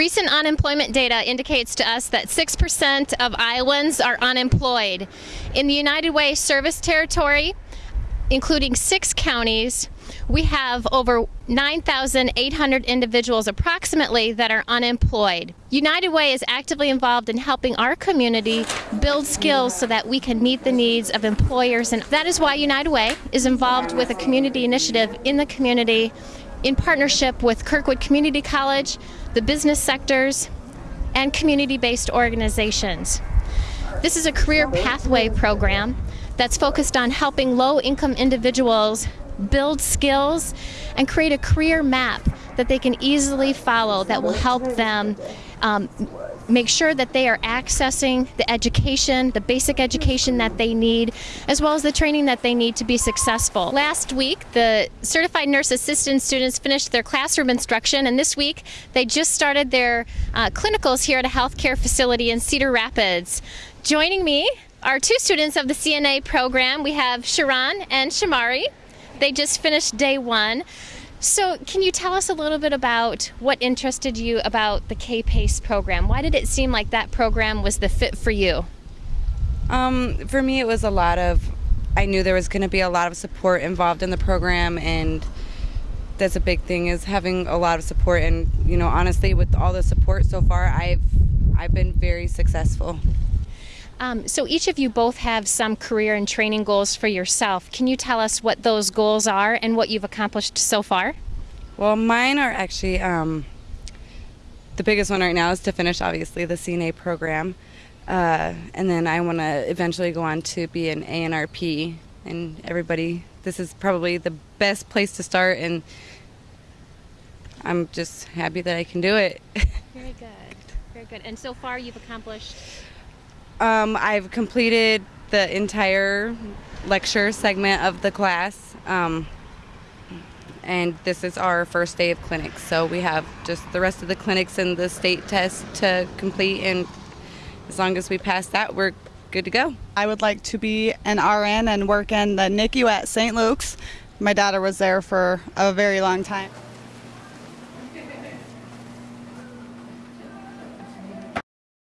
recent unemployment data indicates to us that 6% of Iowans are unemployed. In the United Way service territory, including six counties, we have over 9,800 individuals approximately that are unemployed. United Way is actively involved in helping our community build skills so that we can meet the needs of employers and that is why United Way is involved with a community initiative in the community in partnership with Kirkwood Community College, the business sectors, and community-based organizations. This is a career pathway program that's focused on helping low-income individuals build skills and create a career map that they can easily follow that will help them um, make sure that they are accessing the education, the basic education that they need, as well as the training that they need to be successful. Last week, the certified nurse assistant students finished their classroom instruction, and this week they just started their uh, clinicals here at a healthcare facility in Cedar Rapids. Joining me are two students of the CNA program. We have Sharon and Shamari. They just finished day one. So, can you tell us a little bit about what interested you about the K PACE program? Why did it seem like that program was the fit for you? Um, for me, it was a lot of, I knew there was going to be a lot of support involved in the program, and that's a big thing is having a lot of support. And you know, honestly, with all the support so far, I've I've been very successful. Um, so each of you both have some career and training goals for yourself. Can you tell us what those goals are and what you've accomplished so far? Well, mine are actually um, the biggest one right now is to finish, obviously, the CNA program. Uh, and then I want to eventually go on to be an ANRP. And everybody, this is probably the best place to start. And I'm just happy that I can do it. Very good. Very good. And so far, you've accomplished um, I've completed the entire lecture segment of the class. Um, and this is our first day of clinics. So we have just the rest of the clinics and the state test to complete. And as long as we pass that, we're good to go. I would like to be an RN and work in the NICU at St. Luke's. My daughter was there for a very long time.